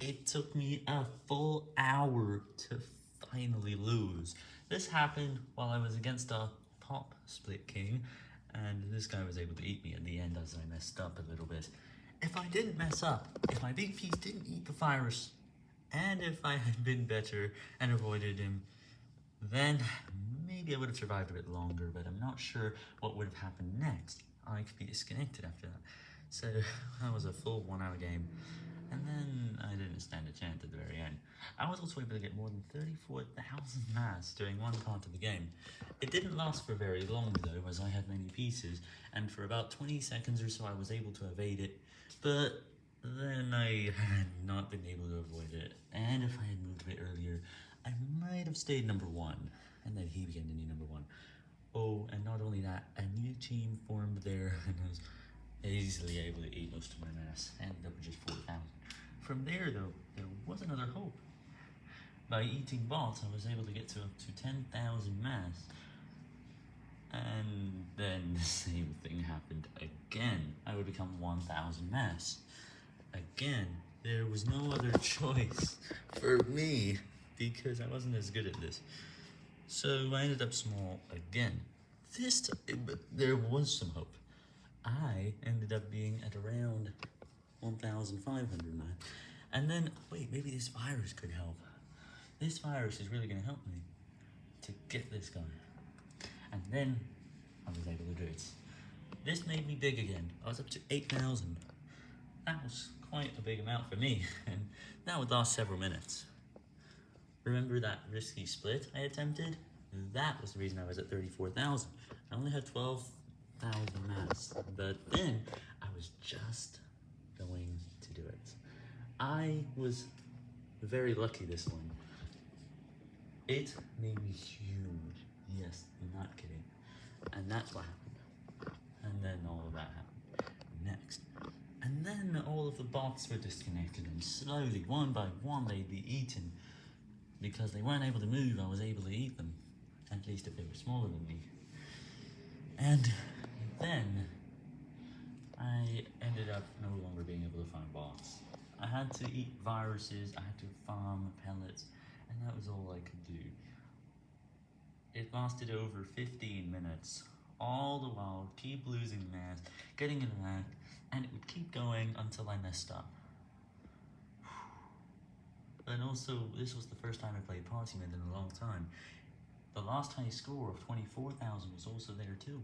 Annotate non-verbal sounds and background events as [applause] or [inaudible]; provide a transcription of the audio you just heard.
It took me a full hour to finally lose. This happened while I was against a pop split king, and this guy was able to eat me at the end as I messed up a little bit. If I didn't mess up, if my big piece didn't eat the virus, and if I had been better and avoided him, then maybe I would have survived a bit longer, but I'm not sure what would have happened next. I could be disconnected after that. So [laughs] that was a full one hour game. And then I didn't stand a chance at the very end. I was also able to get more than 34,000 mass during one part of the game. It didn't last for very long though, as I had many pieces, and for about 20 seconds or so I was able to evade it, but then I had not been able to avoid it, and if I had moved a bit earlier, I might have stayed number one, and then he became the new number one. Oh, and not only that, a new team formed there, [laughs] and I was easily able to eat most of my mass, ended up with just 4,000. From there, though, there was another hope. By eating bots, I was able to get to up to 10,000 mass. And then [laughs] the same thing happened again. I would become 1,000 mass. Again, there was no other [laughs] choice for me because I wasn't as good at this. So I ended up small again. This time, but there was some hope. I ended up being at around 1,500 man. And then, wait, maybe this virus could help. This virus is really going to help me to get this guy. And then I was able to do it. This made me big again. I was up to 8,000. That was quite a big amount for me, [laughs] and that would last several minutes. Remember that risky split I attempted? That was the reason I was at 34,000. I only had 12,000 mass, but then I was just going to do it. I was very lucky this one. It made me huge. Yes, I'm not kidding. And that's what happened. And then all of that happened next. And then all of the bots were disconnected and slowly, one by one, they'd be eaten. Because they weren't able to move, I was able to eat them. At least if they were smaller than me. And then I ended up no longer being able to find bots. I had to eat viruses, I had to farm pellets, and that was all I could do. It lasted over 15 minutes, all the while keep losing mass, getting it back, and it would keep going until I messed up. [sighs] And also, this was the first time I played Party Mode in a long time. The last high score of 24,000 was also there too.